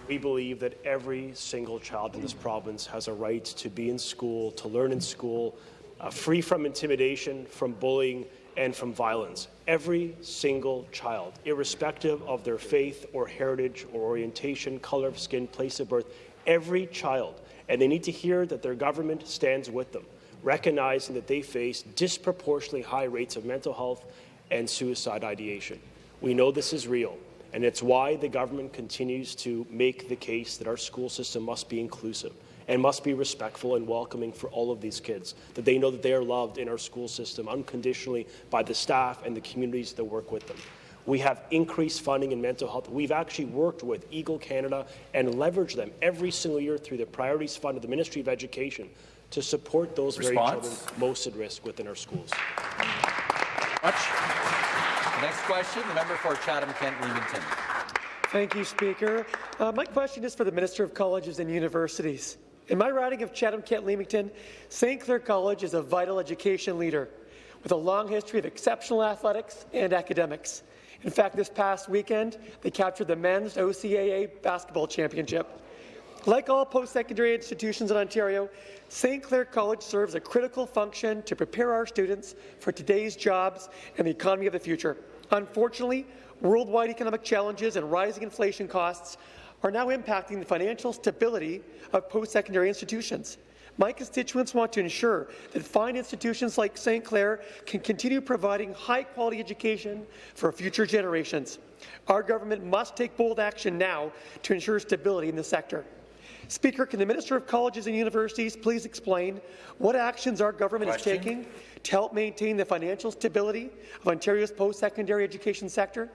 We believe that every single child in this province has a right to be in school, to learn in school, uh, free from intimidation, from bullying, and from violence. Every single child, irrespective of their faith or heritage or orientation, color of skin, place of birth, every child and they need to hear that their government stands with them, recognizing that they face disproportionately high rates of mental health and suicide ideation. We know this is real, and it's why the government continues to make the case that our school system must be inclusive and must be respectful and welcoming for all of these kids, that they know that they are loved in our school system unconditionally by the staff and the communities that work with them. We have increased funding in mental health. We've actually worked with Egale Canada and leveraged them every single year through the Priorities Fund of the Ministry of Education to support those Response? very children most at risk within our schools. Much. Next question, the member for Chatham-Kent Leamington. Thank you, Speaker. Uh, my question is for the Minister of Colleges and Universities. In my riding of Chatham-Kent Leamington, St. Clair College is a vital education leader with a long history of exceptional athletics and academics. In fact, this past weekend, they captured the men's OCAA basketball championship. Like all post-secondary institutions in Ontario, St. Clair College serves a critical function to prepare our students for today's jobs and the economy of the future. Unfortunately, worldwide economic challenges and rising inflation costs are now impacting the financial stability of post-secondary institutions. My constituents want to ensure that fine institutions like St. Clair can continue providing high-quality education for future generations. Our government must take bold action now to ensure stability in the sector. Speaker, can the Minister of Colleges and Universities please explain what actions our government Question. is taking to help maintain the financial stability of Ontario's post-secondary education sector?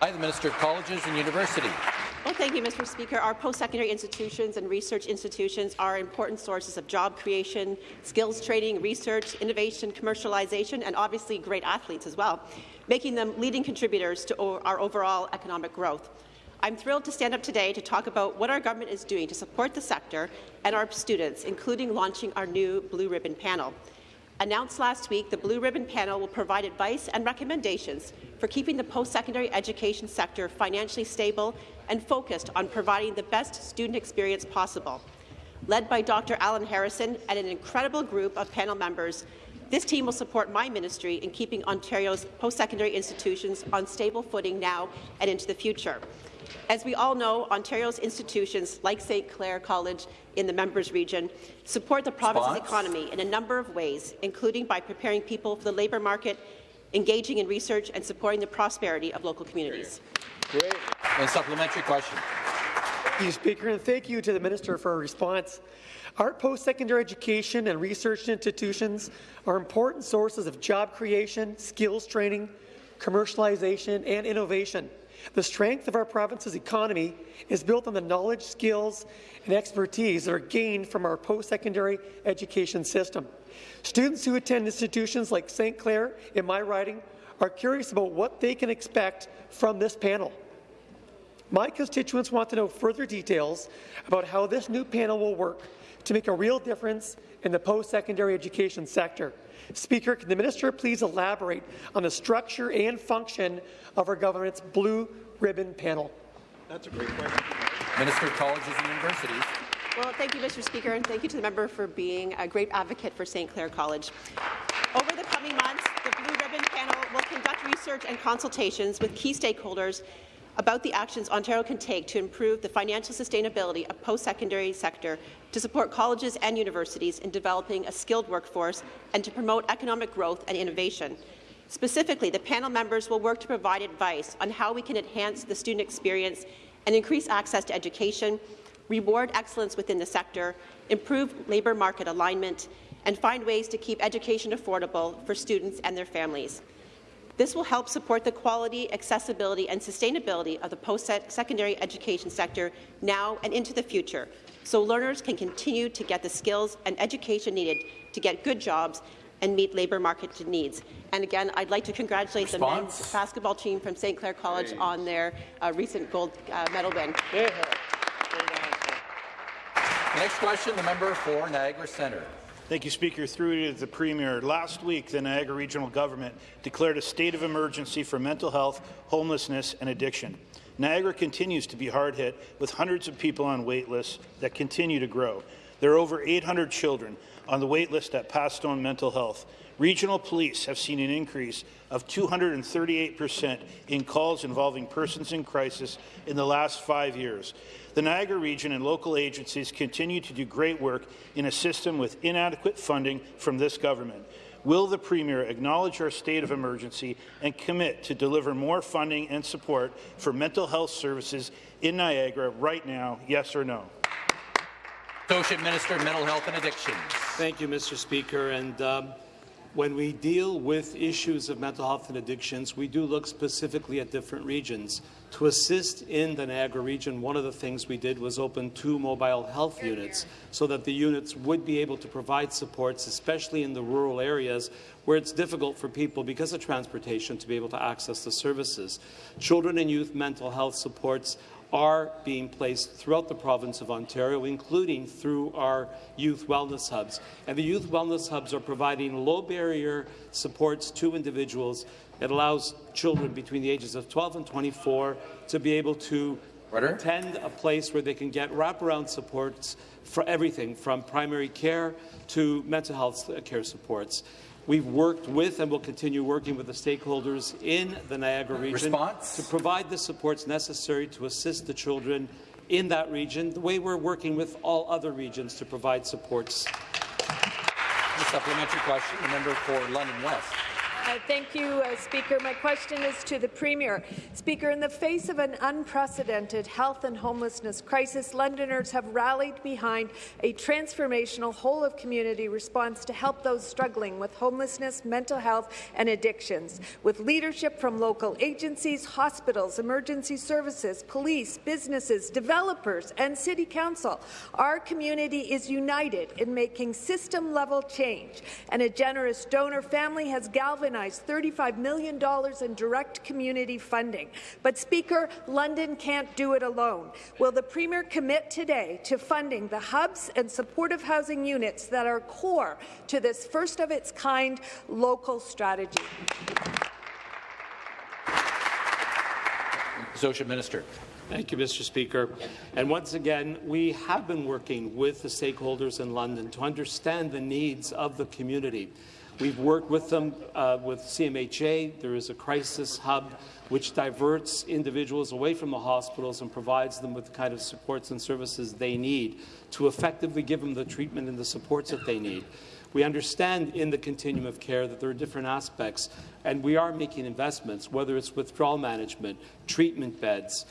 I, the Minister of Colleges and University. Well, thank you, Mr. Speaker. Our post-secondary institutions and research institutions are important sources of job creation, skills training, research, innovation, commercialization, and obviously great athletes as well, making them leading contributors to our overall economic growth. I'm thrilled to stand up today to talk about what our government is doing to support the sector and our students, including launching our new Blue Ribbon panel. Announced last week, the Blue Ribbon panel will provide advice and recommendations for keeping the post-secondary education sector financially stable and focused on providing the best student experience possible. Led by Dr. Alan Harrison and an incredible group of panel members, this team will support my ministry in keeping Ontario's post-secondary institutions on stable footing now and into the future. As we all know, Ontario's institutions, like St. Clair College in the members region, support the province's Response? economy in a number of ways, including by preparing people for the labour market, engaging in research and supporting the prosperity of local communities. Great. And supplementary question. Thank you, Speaker, and thank you to the Minister for a response. Our post-secondary education and research institutions are important sources of job creation, skills training, commercialization, and innovation. The strength of our province's economy is built on the knowledge, skills, and expertise that are gained from our post-secondary education system. Students who attend institutions like St. Clair in my riding are curious about what they can expect from this panel. My constituents want to know further details about how this new panel will work to make a real difference in the post-secondary education sector. Speaker, can the minister please elaborate on the structure and function of our government's Blue Ribbon panel? That's a great question. Minister of Colleges and Universities. Well, thank you, Mr. Speaker, and thank you to the member for being a great advocate for St. Clair College. Over the coming months, the Blue Ribbon panel will conduct research and consultations with key stakeholders about the actions Ontario can take to improve the financial sustainability of post-secondary sector, to support colleges and universities in developing a skilled workforce, and to promote economic growth and innovation. Specifically, the panel members will work to provide advice on how we can enhance the student experience and increase access to education, reward excellence within the sector, improve labour market alignment, and find ways to keep education affordable for students and their families. This will help support the quality, accessibility and sustainability of the post-secondary education sector now and into the future, so learners can continue to get the skills and education needed to get good jobs and meet labour market needs. And again, I'd like to congratulate the men's basketball team from St. Clair College on their uh, recent gold uh, medal win. The next question, the member for Niagara Centre. Thank you, Speaker. Through to the Premier. Last week, the Niagara Regional Government declared a state of emergency for mental health, homelessness and addiction. Niagara continues to be hard hit, with hundreds of people on wait lists that continue to grow. there are over 800 children on the wait list at Pathstone Mental Health. Regional police have seen an increase of 238% in calls involving persons in crisis in the last five years. The Niagara region and local agencies continue to do great work in a system with inadequate funding from this government. Will the Premier acknowledge our state of emergency and commit to deliver more funding and support for mental health services in Niagara right now, yes or no? Associate Minister, Mental Health and Addictions. Thank you, Mr. Speaker. And um, when we deal with issues of mental health and addictions, we do look specifically at different regions. To assist in the Niagara region, one of the things we did was open two mobile health units so that the units would be able to provide supports, especially in the rural areas where it's difficult for people because of transportation to be able to access the services. Children and youth mental health supports are being placed throughout the province of Ontario, including through our youth wellness hubs. And the youth wellness hubs are providing low-barrier supports to individuals. It allows children between the ages of 12 and 24 to be able to Order. attend a place where they can get wraparound supports for everything from primary care to mental health care supports. We've worked with and will continue working with the stakeholders in the Niagara region Response? to provide the supports necessary to assist the children in that region, the way we're working with all other regions to provide supports. The supplementary question, the member for London West. Uh, thank you, uh, Speaker. My question is to the Premier. Speaker, in the face of an unprecedented health and homelessness crisis, Londoners have rallied behind a transformational whole-of-community response to help those struggling with homelessness, mental health and addictions. With leadership from local agencies, hospitals, emergency services, police, businesses, developers and City Council, our community is united in making system-level change, and a generous donor family has galvanized $35 million in direct community funding. But, Speaker, London can't do it alone. Will the Premier commit today to funding the hubs and supportive housing units that are core to this first-of-its-kind local strategy? Associate Minister. Thank you, Mr. Speaker. And once again, we have been working with the stakeholders in London to understand the needs of the community. We've worked with them uh, with CMHA. There is a crisis hub which diverts individuals away from the hospitals and provides them with the kind of supports and services they need to effectively give them the treatment and the supports that they need. We understand in the continuum of care that there are different aspects, and we are making investments, whether it's withdrawal management, treatment beds,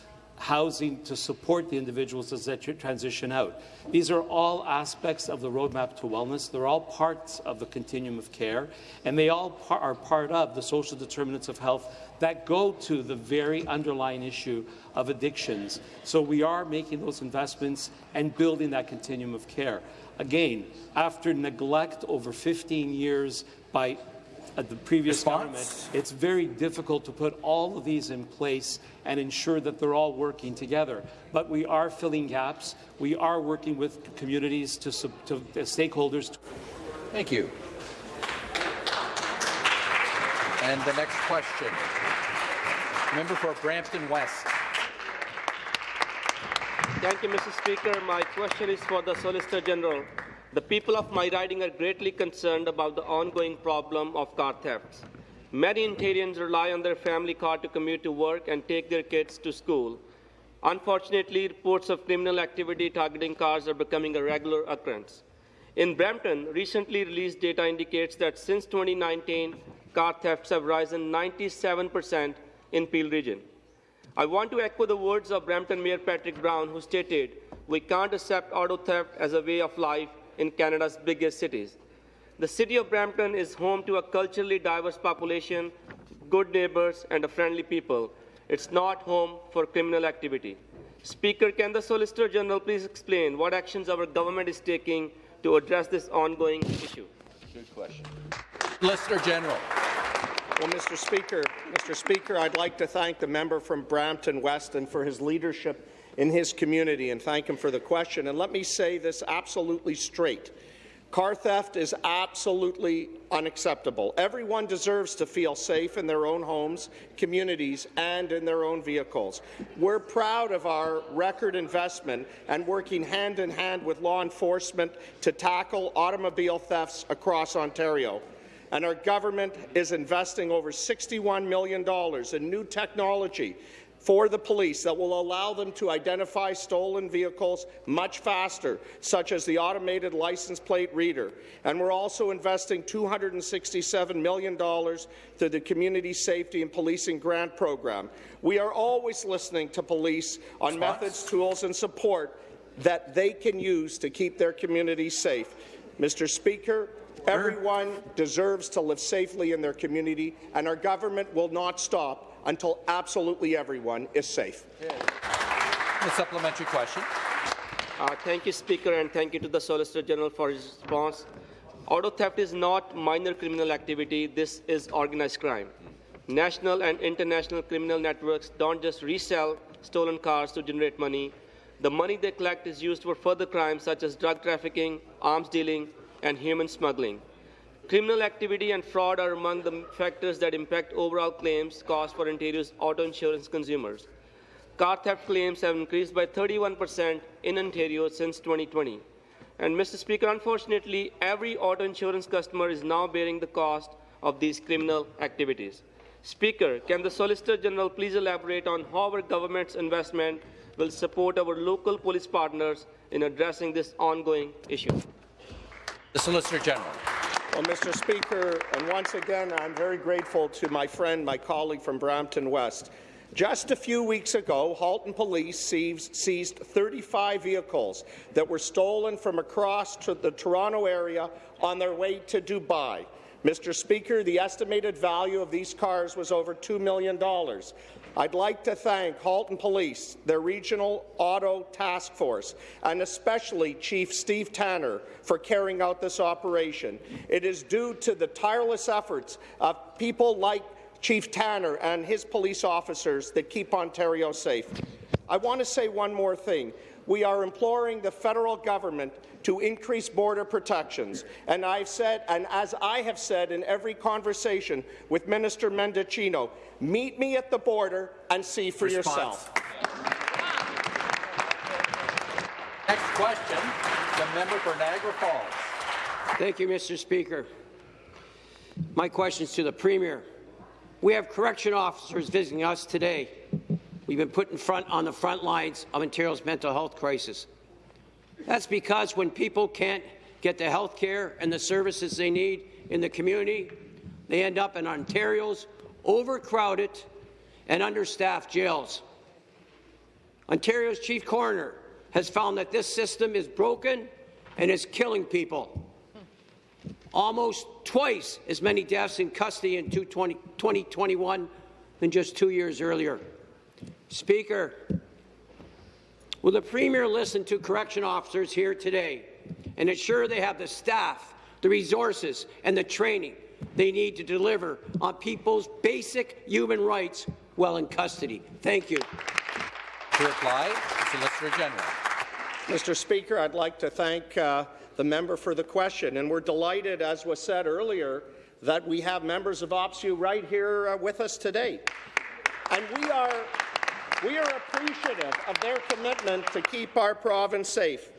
housing to support the individuals as they transition out. These are all aspects of the roadmap to wellness. They're all parts of the continuum of care, and they all par are part of the social determinants of health that go to the very underlying issue of addictions. So we are making those investments and building that continuum of care. Again, after neglect over 15 years by uh, the previous Response? government, it's very difficult to put all of these in place and ensure that they're all working together. But we are filling gaps. We are working with communities to, to, to stakeholders. Thank you. And the next question, member for Brampton West. Thank you, Mr. Speaker. My question is for the Solicitor General. The people of my riding are greatly concerned about the ongoing problem of car thefts. Many Ontarians rely on their family car to commute to work and take their kids to school. Unfortunately, reports of criminal activity targeting cars are becoming a regular occurrence. In Brampton, recently released data indicates that since 2019, car thefts have risen 97% in Peel region. I want to echo the words of Brampton Mayor Patrick Brown, who stated, we can't accept auto theft as a way of life in Canada's biggest cities. The city of Brampton is home to a culturally diverse population, good neighbours, and a friendly people. It's not home for criminal activity. Speaker, can the Solicitor General please explain what actions our government is taking to address this ongoing issue? Good question. Solicitor General. Well, Mr. Speaker, Mr. Speaker, I'd like to thank the member from Brampton Weston for his leadership in his community and thank him for the question. And let me say this absolutely straight. Car theft is absolutely unacceptable. Everyone deserves to feel safe in their own homes, communities, and in their own vehicles. We're proud of our record investment and working hand in hand with law enforcement to tackle automobile thefts across Ontario. And our government is investing over $61 million in new technology for the police that will allow them to identify stolen vehicles much faster, such as the automated license plate reader. And we're also investing $267 million through the Community Safety and Policing Grant Program. We are always listening to police on methods, tools and support that they can use to keep their communities safe. Mr. Speaker, everyone deserves to live safely in their community, and our government will not stop until absolutely everyone is safe. A supplementary question. Uh, thank you, Speaker, and thank you to the Solicitor General for his response. Auto theft is not minor criminal activity. This is organized crime. National and international criminal networks don't just resell stolen cars to generate money. The money they collect is used for further crimes such as drug trafficking, arms dealing, and human smuggling. Criminal activity and fraud are among the factors that impact overall claims cost for Ontario's auto insurance consumers. Car theft claims have increased by 31% in Ontario since 2020. And Mr. Speaker, unfortunately, every auto insurance customer is now bearing the cost of these criminal activities. Speaker, can the Solicitor General please elaborate on how our government's investment will support our local police partners in addressing this ongoing issue? The Solicitor General. Well, Mr. Speaker, and once again, I'm very grateful to my friend, my colleague from Brampton West. Just a few weeks ago, Halton Police seized 35 vehicles that were stolen from across the Toronto area on their way to Dubai. Mr. Speaker, the estimated value of these cars was over $2 million. I'd like to thank Halton Police, their Regional Auto Task Force, and especially Chief Steve Tanner for carrying out this operation. It is due to the tireless efforts of people like Chief Tanner and his police officers that keep Ontario safe. I want to say one more thing. We are imploring the federal government to increase border protections. And I've said, and as I have said in every conversation with Minister Mendicino, meet me at the border and see for Response. yourself. Next question, the member for Niagara Falls. Thank you, Mr. Speaker. My question is to the Premier. We have correction officers visiting us today. We've been put in front on the front lines of Ontario's mental health crisis. That's because when people can't get the health care and the services they need in the community, they end up in Ontario's overcrowded and understaffed jails. Ontario's chief coroner has found that this system is broken and is killing people. Almost twice as many deaths in custody in 2021 than just two years earlier. Speaker, will the Premier listen to correction officers here today and ensure they have the staff, the resources and the training they need to deliver on people's basic human rights while in custody? Thank you. To reply, Solicitor General. Mr. Speaker, I'd like to thank uh, the member for the question, and we're delighted, as was said earlier, that we have members of OPSEU right here uh, with us today. And we are, we are appreciative of their commitment to keep our province safe.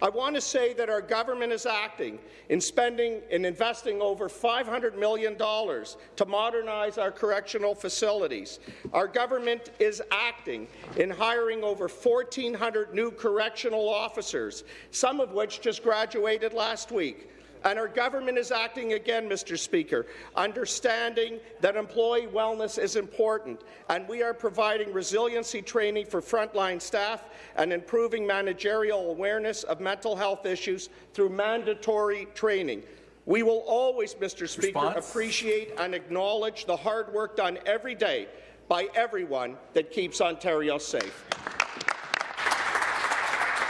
I want to say that our government is acting in spending and investing over $500 million to modernize our correctional facilities. Our government is acting in hiring over 1,400 new correctional officers, some of which just graduated last week. And our government is acting again, Mr. Speaker, understanding that employee wellness is important, and we are providing resiliency training for frontline staff and improving managerial awareness of mental health issues through mandatory training. We will always, Mr. Speaker, Response? appreciate and acknowledge the hard work done every day by everyone that keeps Ontario safe.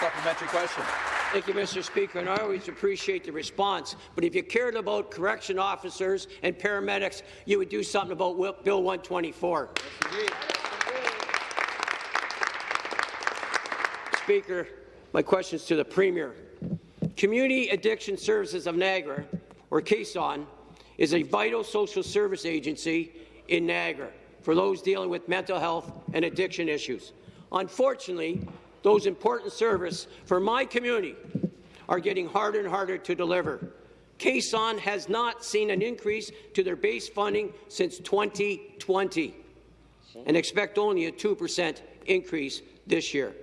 Supplementary question. Thank you, Mr. Speaker, and I always appreciate the response. But if you cared about correction officers and paramedics, you would do something about Bill 124. Speaker, my question is to the Premier. Community Addiction Services of Niagara, or CASON, is a vital social service agency in Niagara for those dealing with mental health and addiction issues. Unfortunately, those important services for my community are getting harder and harder to deliver. CASON has not seen an increase to their base funding since 2020 and expect only a 2% increase this year.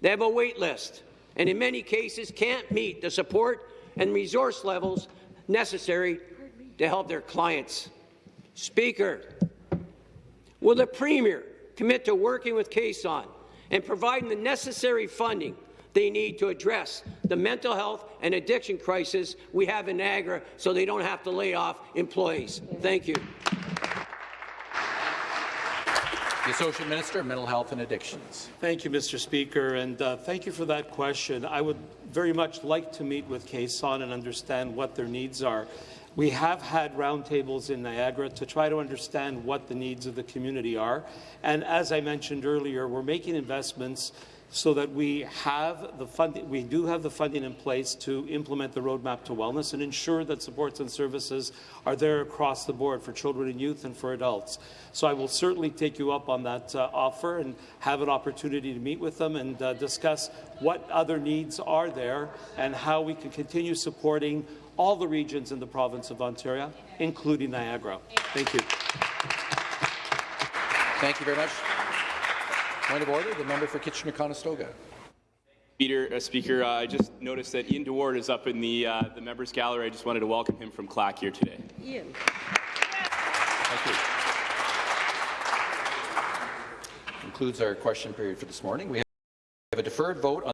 They have a wait list and in many cases can't meet the support and resource levels necessary to help their clients. Speaker, will the Premier commit to working with CASON and providing the necessary funding they need to address the mental health and addiction crisis we have in Niagara so they don't have to lay off employees? Thank you. The Associate Minister of Mental Health and Addictions. Thank you, Mr. Speaker, and uh, thank you for that question. I would very much like to meet with CASON and understand what their needs are. We have had roundtables in Niagara to try to understand what the needs of the community are. And as I mentioned earlier, we're making investments so that we have the funding, we do have the funding in place to implement the roadmap to wellness and ensure that supports and services are there across the board for children and youth and for adults. So I will certainly take you up on that uh, offer and have an opportunity to meet with them and uh, discuss what other needs are there and how we can continue supporting all the regions in the province of Ontario, including Niagara. Thank you. Thank you very much. Point of order, the member for Kitchener-Conestoga. Peter, uh, Speaker, uh, I just noticed that Ian DeWaard is up in the, uh, the members' gallery. I just wanted to welcome him from CLAC here today. Ian. Thank you. Concludes our question period for this morning. We have a deferred vote on